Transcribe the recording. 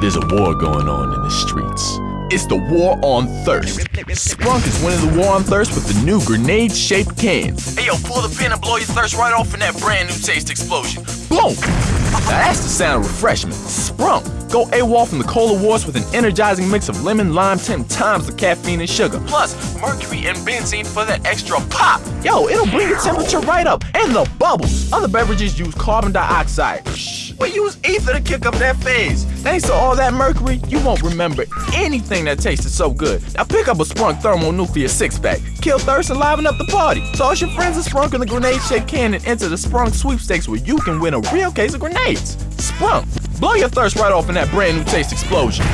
There's a war going on in the streets. It's the war on thirst. Sprunk is winning the war on thirst with the new grenade-shaped cans. Hey yo, pull the pin and blow your thirst right off in that brand new taste explosion. Boom! Now that's the sound of refreshment. Sprunk. Go AWOL from the Cola Wars with an energizing mix of lemon, lime, 10 times the caffeine and sugar. Plus, mercury and benzene for that extra pop. Yo, it'll bring your temperature right up. And the bubbles. Other beverages use carbon dioxide. We use ether to kick up that phase. Thanks to all that mercury, you won't remember anything that tasted so good. Now pick up a Sprunk Thermonuclear six-pack. Kill thirst and liven up the party. Toss your friends a Sprunk in the grenade-shaped can and enter the Sprunk sweepstakes where you can win a real case of grenades. Sprunk. Blow your thirst right off in that brand new taste explosion.